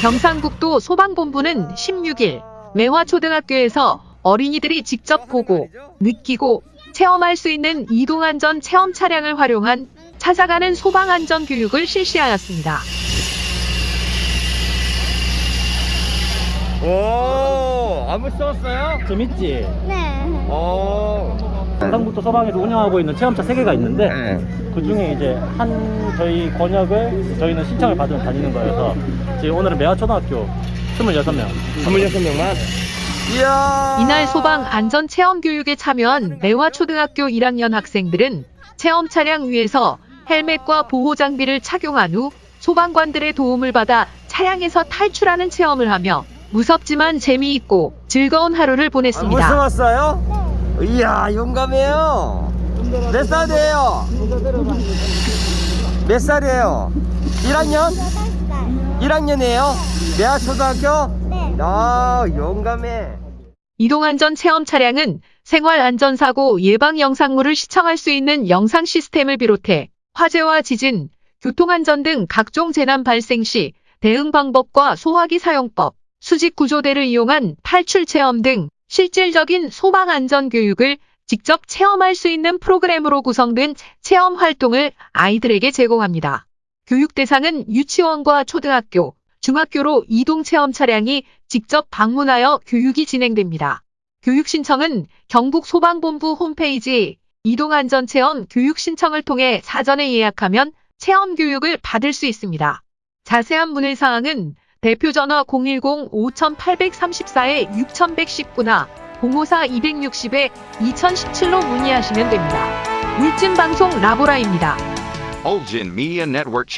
경상북도 소방본부는 16일 매화초등학교에서 어린이들이 직접 보고 느끼고 체험할 수 있는 이동안전 체험 차량을 활용한 찾아가는 소방안전 교육을 실시하였습니다. 오, 안무 써봤어요? 재밌지? 네. 오. 경상북도 소방에서 운영하고 있는 체험차 3개가 있는데 네. 그 중에 이제 한 저희 권역을 저희는 신청을 받으면 다니는 거여서 지금 오늘은 매화초등학교 26명 26명만? 이야. 이날 소방 안전 체험 교육에 참여한 매화초등학교 1학년 학생들은 체험 차량 위에서 헬멧과 보호 장비를 착용한 후 소방관들의 도움을 받아 차량에서 탈출하는 체험을 하며 무섭지만 재미있고 즐거운 하루를 안 보냈습니다. 무서웠어요? 이야, 용감해요. 몇 살이에요? 몇 살이에요? 1학년? 1학년이에요? 매화 초등학교? 네. 아, 용감해. 이동안전 체험 차량은 생활안전사고 예방 영상물을 시청할 수 있는 영상 시스템을 비롯해 화재와 지진, 교통안전 등 각종 재난 발생 시 대응 방법과 소화기 사용법, 수직 구조대를 이용한 탈출 체험 등 실질적인 소방 안전 교육을 직접 체험할 수 있는 프로그램으로 구성된 체험 활동을 아이들에게 제공합니다. 교육 대상은 유치원과 초등학교, 중학교로 이동 체험 차량이 직접 방문하여 교육이 진행됩니다. 교육 신청은 경북 소방본부 홈페이지 이동안전체험 교육 신청을 통해 사전에 예약하면 체험 교육을 받을 수 있습니다. 자세한 문의 사항은 대표 전화 010-5834-6119나 054-260-2017로 문의하시면 됩니다. 울진 방송 라보라입니다. Olgin Media Network.